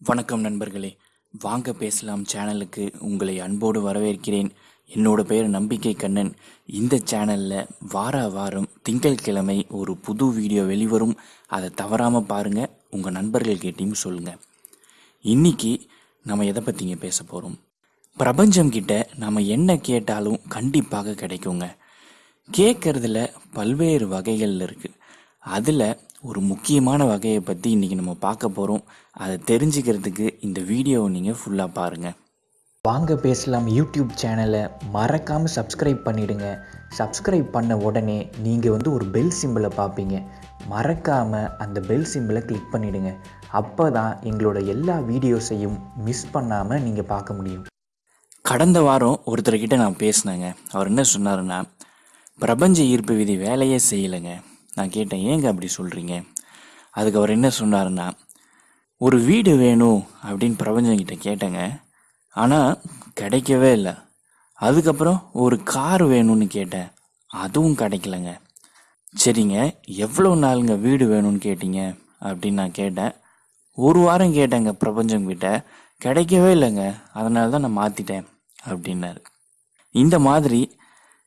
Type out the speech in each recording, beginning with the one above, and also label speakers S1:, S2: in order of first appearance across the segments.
S1: வணக்கம் நண்பர்களே. வாங்க பேசலாம் சேனலுக்கு. உங்களை அன்போடு வரவேற்கிறேன். என்னோட பேர் நம்பிக்கை கண்ணன். இந்த சேனலில் வார வாரம் திங்கட்கிழமை ஒரு புது வீடியோ வெளிவரும். அதை தவறாமல் பாருங்கள் உங்கள் நண்பர்கள் கேட்டையும் சொல்லுங்கள் இன்றைக்கி நம்ம எதை பற்றிங்க பேச போகிறோம் பிரபஞ்சம் கிட்ட நம்ம என்ன கேட்டாலும் கண்டிப்பாக கிடைக்குங்க. கேட்குறதுல பல்வேறு வகைகள் இருக்குது அதில் ஒரு முக்கியமான வகையை பற்றி இன்றைக்கி நம்ம பார்க்க போகிறோம் அதை தெரிஞ்சுக்கிறதுக்கு இந்த வீடியோவை நீங்கள் ஃபுல்லாக பாருங்கள்
S2: வாங்க பேசலாம் யூடியூப் சேனலை மறக்காமல் சப்ஸ்கிரைப் பண்ணிடுங்க. சப்ஸ்கிரைப் பண்ண உடனே நீங்கள் வந்து ஒரு பெல் சிம்பிளை பார்ப்பீங்க. மறக்காமல் அந்த பெல் சிம்பிளை கிளிக் பண்ணிடுங்க. அப்போ தான் எங்களோட எல்லா வீடியோஸையும் மிஸ் பண்ணாமல் நீங்கள் பார்க்க முடியும்.
S1: கடந்த வாரம் ஒருத்தர்கிட்ட நான் பேசினேங்க. அவர் என்ன சொன்னாருன்னா பிரபஞ்ச ஈர்ப்பு விதி வேலையே செய்யலைங்க. நான் கேட்டேன் ஏங்க அப்படி சொல்கிறீங்க அதுக்கு அவர் என்ன சொன்னாருன்னா ஒரு வீடு வேணும் அப்படின்னு பிரபஞ்சங்கிட்ட கேட்டேங்க. ஆனால் கிடைக்கவே இல்லை. அதுக்கப்புறம் ஒரு கார் வேணும்னு கேட்டேன். அதுவும் கிடைக்கலங்க. சரிங்க எவ்வளோ நாளுங்க வீடு வேணும்னு கேட்டீங்க? அப்படின்னு நான் கேட்டேன். ஒரு வாரம் கேட்டேங்க பிரபஞ்சம் கிட்ட. கிடைக்கவே இல்லைங்க. அதனால தான் நான் மாற்றிட்டேன் அப்படின்னாரு. இந்த மாதிரி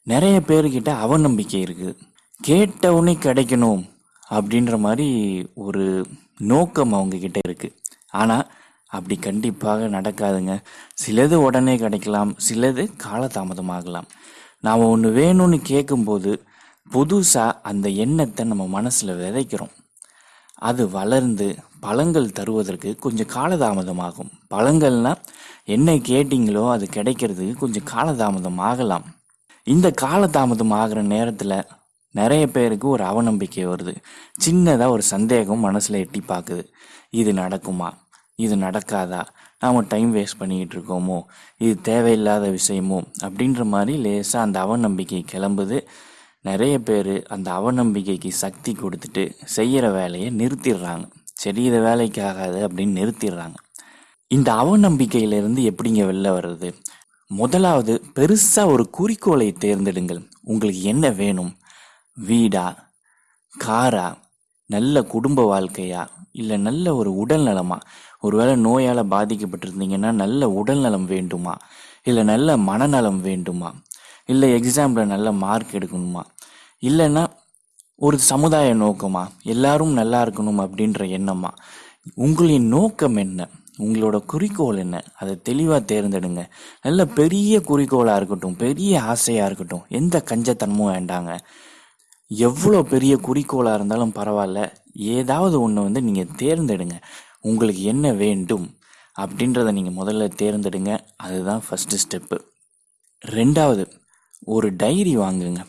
S1: நிறைய பேர்கிட்ட அவநம்பிக்கை இருக்குது கேட்ட கிடைக்கணும் அப்படின்ற மாதிரி ஒரு நோக்கம் அவங்கக்கிட்ட இருக்குது ஆனால் அப்படி கண்டிப்பாக நடக்காதுங்க. சிலது உடனே கிடைக்கலாம் சிலது காலதாமதமாகலாம். நாம் ஒன்று வேணும்னு கேட்கும்போது புதுசாக அந்த எண்ணத்தை நம்ம மனசில் விதைக்கிறோம். அது வளர்ந்து பழங்கள் தருவதற்கு கொஞ்சம் காலதாமதமாகும். பழங்கள்னா என்ன கேட்டிங்களோ அது கிடைக்கிறதுக்கு கொஞ்சம் காலதாமதம் ஆகலாம். இந்த காலதாமதம் ஆகிற நேரத்தில் நிறைய பேருக்கு ஒரு அவநம்பிக்கை வருது. சின்னதாக ஒரு சந்தேகம் மனசில் எட்டி பார்க்குது இது நடக்குமா? இது நடக்காதா? நாம் டைம் வேஸ்ட் பண்ணிக்கிட்டு இருக்கோமோ? இது தேவையில்லாத விஷயமோ? அப்படின்ற மாதிரி லேசாக அந்த அவநம்பிக்கை கிளம்புது. நிறைய பேர் அந்த அவநம்பிக்கைக்கு சக்தி கொடுத்துட்டு செய்கிற வேலையை நிறுத்திடுறாங்க. சரி இதை வேலைக்கு ஆகாது அப்படின்னு நிறுத்திடுறாங்க. இந்த அவநம்பிக்கையிலிருந்து எப்படிங்க வெளில வர்றது? முதலாவது பெருசாக ஒரு குறிக்கோளை தேர்ந்தெடுங்கள். உங்களுக்கு என்ன வேணும்? வீடா காரா நல்ல குடும்ப வாழ்க்கையா இல்லை நல்ல ஒரு உடல் நலமா? ஒருவேளை நோயால் பாதிக்கப்பட்டிருந்தீங்கன்னா நல்ல உடல் நலம் வேண்டுமா? இல்லை நல்ல மனநலம் வேண்டுமா? இல்லை எக்ஸாமில் நல்ல மார்க் எடுக்கணுமா? இல்லைன்னா ஒரு சமுதாய நோக்கமா? எல்லாரும் நல்லா இருக்கணும் அப்படின்ற எண்ணமா? உங்களின் நோக்கம் என்ன? உங்களோட குறிக்கோள் என்ன? அதை தெளிவாக தேர்ந்தெடுங்க. நல்ல பெரிய குறிக்கோளாக இருக்கட்டும் பெரிய ஆசையாக இருக்கட்டும் எந்த கஞ்சத்தனமும் வேண்டாங்க. எவ்வளோ பெரிய குறிக்கோளாக இருந்தாலும் பரவாயில்ல. ஏதாவது ஒன்று வந்து நீங்கள் தேர்ந்தெடுங்க. உங்களுக்கு என்ன வேண்டும் அப்படின்றத நீங்கள் முதல்ல தேர்ந்தெடுங்க. அதுதான் ஃபஸ்ட்டு ஸ்டெப்பு ரெண்டாவது ஒரு டைரி வாங்குங்க.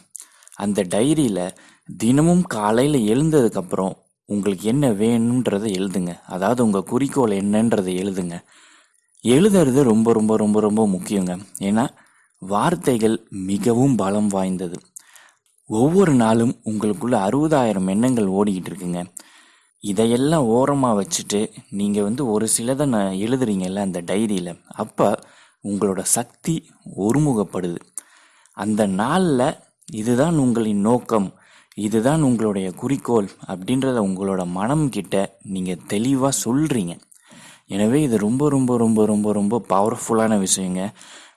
S1: அந்த டைரியில் தினமும் காலையில் எழுந்ததுக்கப்புறம் உங்களுக்கு என்ன வேணுன்றதை எழுதுங்க. அதாவது உங்கள் குறிக்கோள் என்னன்றதை எழுதுங்க. எழுதுறது ரொம்ப ரொம்ப ரொம்ப ரொம்ப முக்கியங்க. ஏன்னா வார்த்தைகள் மிகவும் பலம் வாய்ந்தது. ஒவ்வொரு நாளும் உங்களுக்குள்ள அறுபதாயிரம் எண்ணங்கள் ஓடிக்கிட்டு இருக்குங்க. இதையெல்லாம் ஓரமாக வச்சுட்டு நீங்கள் வந்து ஒரு சிலதை நான் எழுதுறீங்கல்ல அந்த டைரியில். அப்போ உங்களோட சக்தி ஒருமுகப்படுது. அந்த நாளில் இதுதான் உங்களின் நோக்கம் இதுதான் உங்களுடைய குறிக்கோள் அப்படின்றத உங்களோட மனம் கிட்ட நீங்கள் தெளிவாக சொல்கிறீங்க எனவே இது ரொம்ப ரொம்ப ரொம்ப ரொம்ப ரொம்ப பவர்ஃபுல்லான விஷயங்க.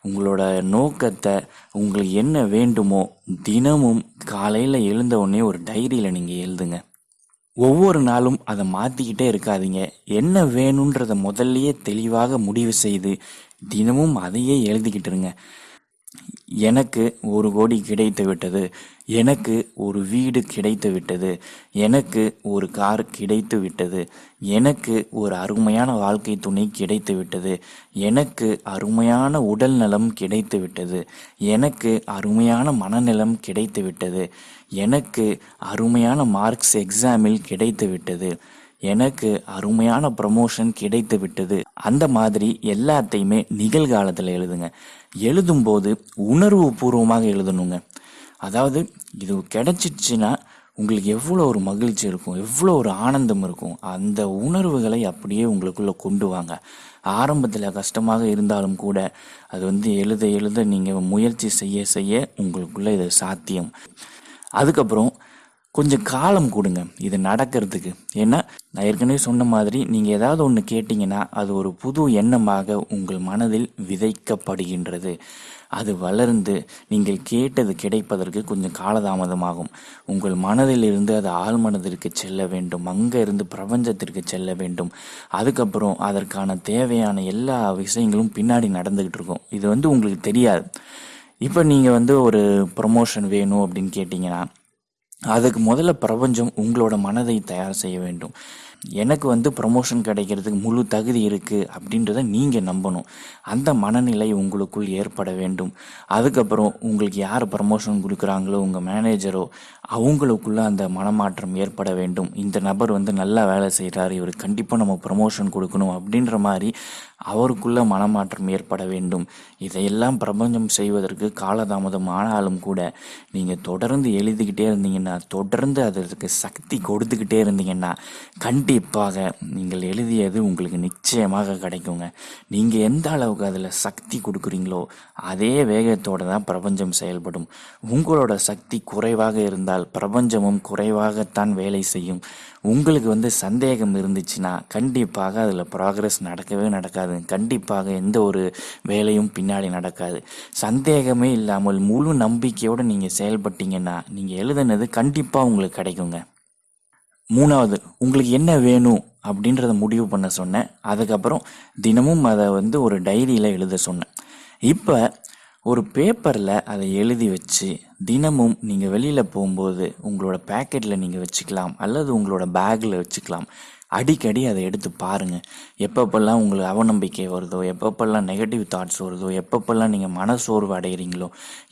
S1: உங்களோட நோக்கத்தை உங்களுக்கு என்ன வேண்டுமோ தினமும் காலையில் எழுந்த உடனே ஒரு டைரியில் நீங்கள் எழுதுங்க. ஒவ்வொரு நாளும் அதை மாற்றிக்கிட்டே இருக்காதீங்க. என்ன வேணுன்றதை முதல்லையே தெளிவாக முடிவு செய்து தினமும் அதையே எழுதிக்கிட்டுருங்க எனக்கு ஒரு கோடி கிடைத்து விட்டது. எனக்கு ஒரு வீடு கிடைத்து விட்டது. எனக்கு ஒரு கார் கிடைத்து விட்டது. எனக்கு ஒரு அருமையான வாழ்க்கை துணை கிடைத்து விட்டது. எனக்கு அருமையான உடல் நலம் கிடைத்து விட்டது. எனக்கு அருமையான மனநலம் கிடைத்து விட்டது. எனக்கு அருமையான மார்க்ஸ் எக்ஸாமில் கிடைத்து விட்டது. எனக்கு அருமையான ப்ரமோஷன் கிடைத்து விட்டது. அந்த மாதிரி எல்லாத்தையுமே நிகழ்காலத்தில் எழுதுங்க. எழுதும்போது உணர்வு பூர்வமாக எழுதணுங்க. அதாவது இது கிடைச்சிச்சுன்னா உங்களுக்கு எவ்வளோ ஒரு மகிழ்ச்சி இருக்கும் எவ்வளோ ஒரு ஆனந்தம் இருக்கும். அந்த உணர்வுகளை அப்படியே உங்களுக்குள்ளே கொண்டு வாங்க. ஆரம்பத்தில் கஷ்டமாக இருந்தாலும் கூட அது வந்து எழுத எழுத நீங்கள் முயற்சி செய்ய செய்ய உங்களுக்குள்ளே இது சாத்தியம். அதுக்கப்புறம் கொஞ்சம் காலம் கொடுங்க இது நடக்கிறதுக்கு. ஏன்னா நான் ஏற்கனவே சொன்ன மாதிரி நீங்கள் ஏதாவது ஒன்று கேட்டிங்கன்னா அது ஒரு புது எண்ணமாக உங்கள் மனதில் விதைக்கப்படுகின்றது. அது வளர்ந்து நீங்கள் கேட்டது கிடைப்பதற்கு கொஞ்சம் காலதாமதமாகும். உங்கள் மனதிலிருந்து அது ஆழ்மனதிற்கு செல்ல வேண்டும். அங்கே இருந்து பிரபஞ்சத்திற்கு செல்ல வேண்டும். அதுக்கப்புறம் அதற்கான தேவையான எல்லா விஷயங்களும் பின்னாடி நடந்துக்கிட்டு இருக்கும். இது வந்து உங்களுக்கு தெரியாது. இப்போ நீங்கள் வந்து ஒரு ப்ரொமோஷன் வேணும் அப்படின்னு கேட்டிங்கன்னா அதுக்கு முதல்ல பிரபஞ்சம் உங்களோட மனதை தயார் செய்ய வேண்டும். எனக்கு வந்து ப்ரமோஷன் கிடைக்கிறதுக்கு முழு தகுதி இருக்குது அப்படின்றத நீங்கள் நம்பணும். அந்த மனநிலை உங்களுக்குள் ஏற்பட வேண்டும். அதுக்கப்புறம் உங்களுக்கு யார் ப்ரமோஷன் கொடுக்குறாங்களோ உங்கள் மேனேஜரோ அவங்களுக்குள்ள அந்த மனமாற்றம் ஏற்பட வேண்டும். இந்த நபர் வந்து நல்லா வேலை செய்கிறாரு இவர் கண்டிப்பாக நம்ம ப்ரமோஷன் கொடுக்கணும் அப்படின்ற மாதிரி அவருக்குள்ள மனமாற்றம் ஏற்பட வேண்டும். இதையெல்லாம் பிரபஞ்சம் செய்வதற்கு காலதாமதம் ஆனாலும் கூட நீங்கள் தொடர்ந்து எழுதிக்கிட்டே இருந்தீங்கன்னா தொடர்ந்து அதற்கு சக்தி கொடுத்துக்கிட்டே இருந்தீங்கன்னா கண்டிப்பாக நீங்கள் எழுதியது உங்களுக்கு நிச்சயமாக கிடைக்குங்க. நீங்கள் எந்த அளவுக்கு அதில் சக்தி கொடுக்குறீங்களோ அதே வேகத்தோடு தான் பிரபஞ்சம் செயல்படும். உங்களோட சக்தி குறைவாக இருந்தால் பிரபஞ்சமும் குறைவாகத்தான் வேலை செய்யும். உங்களுக்கு வந்து சந்தேகம் இருந்துச்சுன்னா கண்டிப்பாக அதில் ப்ராக்ரஸ் நடக்கவே நடக்காது. கண்டிப்பாக எந்த ஒரு வேலையும் பின்னாடி நடக்காது. சந்தேகமே இல்லாமல் முழு நம்பிக்கையோடு நீங்கள் செயல்பட்டீங்கன்னா நீங்கள் எழுதுனது கண்டிப்பாக உங்களுக்கு கிடைக்குங்க. மூணாவது உங்களுக்கு என்ன வேணும்? அப்படின்றத முடிவு பண்ண சொன்னேன். அதுக்கப்புறம் தினமும் அதை வந்து ஒரு டைரியில் எழுத சொன்னேன். இப்போ ஒரு பேப்பரில் அதை எழுதி வச்சு தினமும் நீங்கள் வெளியில் போகும்போது உங்களோட பேக்கெட்டில் நீங்கள் வச்சுக்கலாம் அல்லது உங்களோட பேக்கில் வச்சுக்கலாம். அடிக்கடி அதை எடுத்து பாருங்கள் எப்பப்பெல்லாம் உங்களுக்கு அவநம்பிக்கை வருதோ எப்பப்பெல்லாம் நெகட்டிவ் தாட்ஸ் வருதோ எப்பப்பெல்லாம் நீங்கள் மனசோர்வு அடைகிறீங்களோ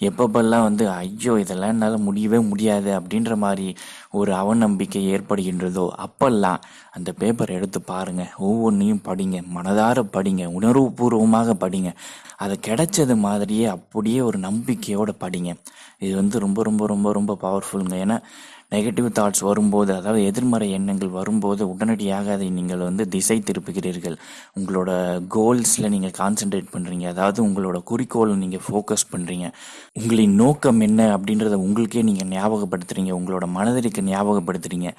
S1: எப்பப்பெல்லாம் வந்து ஐயோ இதெல்லாம் என்னால் முடியவே முடியாது அப்படின்ற மாதிரி ஒரு அவநம்பிக்கை ஏற்படுகின்றதோ அப்பெல்லாம் அந்த பேப்பர் எடுத்து பாருங்கள் ஒவ்வொன்றையும் படிங்க. மனதார படிங்க. உணர்வுபூர்வமாக படிங்க. அது கிடைச்சது மாதிரியே அப்படியே ஒரு நம்பிக்கையோடு படிங்க. இது வந்து ரொம்ப ரொம்ப ரொம்ப ரொம்ப பவர்ஃபுல்லுங்க ஏன்னா நெகட்டிவ் தாட்ஸ் வரும்போது அதாவது எதிர்மறை எண்ணங்கள் வரும்போது உடனடியாக அதை நீங்கள் வந்து திசை திருப்புகிறீர்கள். உங்களோட கோல்ஸில் நீங்கள் கான்சென்ட்ரேட் பண்ணுறீங்க அதாவது உங்களோட குறிக்கோளை நீங்கள் ஃபோக்கஸ் பண்ணுறீங்க உங்களின் நோக்கம் என்ன அப்படின்றத உங்களுக்கே நீங்கள் ஞாபகப்படுத்துறீங்க. உங்களோட மனதிற்கு ஞாபகப்படுத்துறீங்க.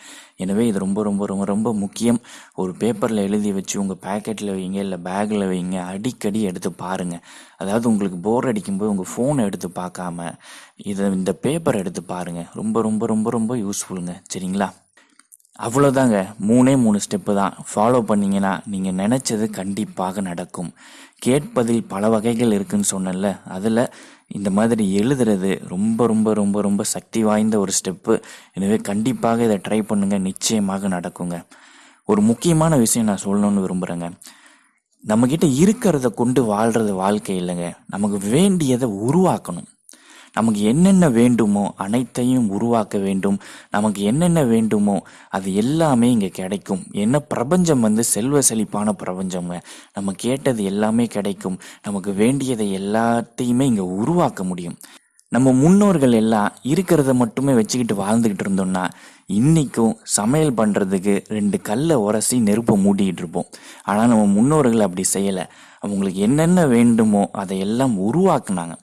S1: எனவே இது ரொம்ப ரொம்ப ரொம்ப ரொம்ப முக்கியம். ஒரு பேப்பரில் எழுதி வச்சு உங்கள் பேக்கெட்டில் வைங்க இல்லை பேக்கில் வைங்க அடிக்கடி எடுத்து பாருங்கள் அதாவது உங்களுக்கு போர் அடிக்கும்போது உங்கள் ஃபோனை எடுத்து பார்க்காம இதை இந்த பேப்பரை எடுத்து பாருங்கள் ரொம்ப ரொம்ப ரொம்ப ரொம்ப யூஸ்ஃபுல்லுங்க சரிங்களா? அவ்வளோதாங்க மூணே மூணு ஸ்டெப்பு தான். ஃபாலோ பண்ணிங்கன்னா நீங்கள் நினச்சது கண்டிப்பாக நடக்கும். கேட்பதில் பல வகைகள் இருக்குன்னு சொன்னேன்ல. அதில் இந்த மாதிரி எழுதுறது ரொம்ப ரொம்ப ரொம்ப ரொம்ப சக்தி வாய்ந்த ஒரு ஸ்டெப்பு எனவே கண்டிப்பாக இதை ட்ரை பண்ணுங்கள் நிச்சயமாக நடக்குங்க. ஒரு முக்கியமான விஷயம் நான் சொல்லணும்னு விரும்புகிறேங்க நம்மக்கிட்ட இருக்கிறத கொண்டு வாழ்கிறது வாழ்க்கை இல்லைங்க. நமக்கு வேண்டியதை உருவாக்கணும். நமக்கு என்னென்ன வேண்டுமோ அனைத்தையும் உருவாக்க வேண்டும். நமக்கு என்னென்ன வேண்டுமோ அது எல்லாமே இங்கே கிடைக்கும். என்ன பிரபஞ்சம் வந்து செல்வ செழிப்பான பிரபஞ்சங்க நம்ம கேட்டது எல்லாமே கிடைக்கும். நமக்கு வேண்டியதை எல்லாத்தையுமே இங்கே உருவாக்க முடியும். நம்ம முன்னோர்கள் எல்லாம் இருக்கிறத மட்டுமே வச்சுக்கிட்டு வாழ்ந்துக்கிட்டு இருந்தோம்னா இன்றைக்கும் சமையல் பண்ணுறதுக்கு ரெண்டு கல்லை உரசி நெருப்பை மூடிக்கிட்டு இருப்போம். ஆனால் நம்ம முன்னோர்கள் அப்படி செய்யலை. அவங்களுக்கு என்னென்ன வேண்டுமோ அதை எல்லாம் உருவாக்குனாங்க.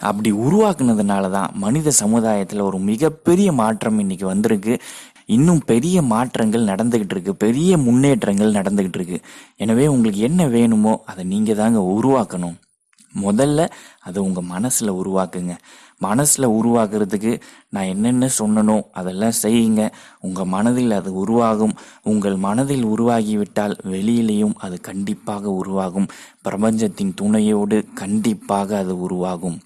S1: அப்படி உருவாக்குனதுனால தான் மனித சமுதாயத்தில் ஒரு மிகப்பெரிய மாற்றம் இன்னைக்கு வந்திருக்கு. இன்னும் பெரிய மாற்றங்கள் நடந்துக்கிட்டு இருக்கு. பெரிய முன்னேற்றங்கள் நடந்துக்கிட்டு இருக்கு. எனவே உங்களுக்கு என்ன வேணுமோ அதை நீங்கள் தாங்க உருவாக்கணும். முதல்ல அதை உங்கள் மனசில் உருவாக்குங்க. மனசில் உருவாக்குறதுக்கு நான் என்னென்ன சொன்னனோ அதெல்லாம் செய்யுங்க. உங்கள் மனதில் அது உருவாகும். உங்கள் மனதில் உருவாகிவிட்டால் வெளியிலையும் அது கண்டிப்பாக உருவாகும். பிரபஞ்சத்தின் துணையோடு கண்டிப்பாக அது உருவாகும்.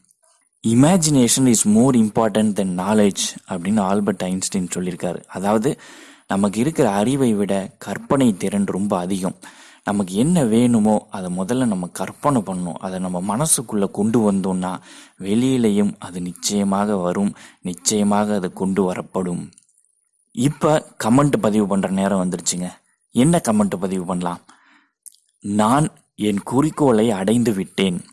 S1: Imagination is more important than knowledge அப்படின்னு ஆல்பர்ட் ஐன்ஸ்டீன் சொல்லியிருக்காரு. அதாவது நமக்கு இருக்கிற அறிவை விட கற்பனை திறன் ரொம்ப அதிகம். நமக்கு என்ன வேணுமோ அதை முதல்ல நம்ம கற்பனை பண்ணணும். அதை நம்ம மனசுக்குள்ளே கொண்டு வந்தோம்னா வெளியிலையும் அது நிச்சயமாக வரும். நிச்சயமாக அது கொண்டு வரப்படும். இப்போ கமெண்ட் பதிவு பண்ணுற நேரம் வந்துருச்சுங்க. என்ன கமெண்ட் பதிவு பண்ணலாம்? நான் என் குறிக்கோளை அடைந்து விட்டேன்.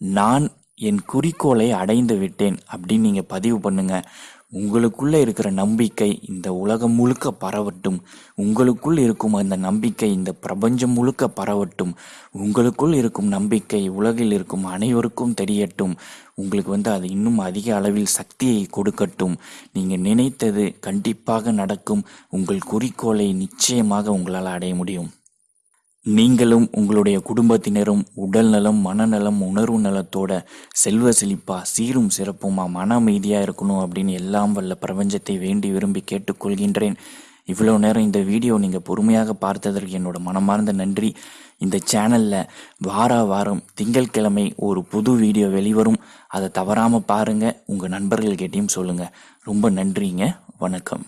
S1: நான் என் குறிக்கோளை அடைந்து விட்டேன் அப்படின்னு நீங்கள் பதிவு பண்ணுங்க. உங்களுக்குள்ளே இருக்கிற நம்பிக்கை இந்த உலகம் முழுக்க பரவட்டும். உங்களுக்குள் இருக்கும் அந்த நம்பிக்கை இந்த பிரபஞ்சம் முழுக்க பரவட்டும். உங்களுக்குள் இருக்கும் நம்பிக்கை உலகில் இருக்கும் அனைவருக்கும் தெரியட்டும். உங்களுக்கு வந்து அது இன்னும் அதிக அளவில் சக்தியை கொடுக்கட்டும். நீங்கள் நினைத்தது கண்டிப்பாக நடக்கும். உங்கள் குறிக்கோளை நிச்சயமாக உங்களால் அடைய முடியும். நீங்களும் உங்களுடைய குடும்பத்தினரும் உடல் நலம் மனநலம் உணர்வு நலத்தோட செல்வ செழிப்பா சீரும் சிறப்புமா மன அமைதியாக இருக்கணும் அப்படின்னு எல்லாம் வல்ல பிரபஞ்சத்தை வேண்டி விரும்பி கேட்டுக்கொள்கின்றேன். இவ்வளோ நேரம் இந்த வீடியோ நீங்கள் பொறுமையாக பார்த்ததற்கு என்னோட மனமார்ந்த நன்றி. இந்த சேனலில் வார வாரம் திங்கட்கிழமை ஒரு புது வீடியோ வெளிவரும். அதை தவறாமல் பாருங்கள் உங்கள் நண்பர்கள்கிட்டையும் சொல்லுங்கள் ரொம்ப நன்றிங்க. வணக்கம்.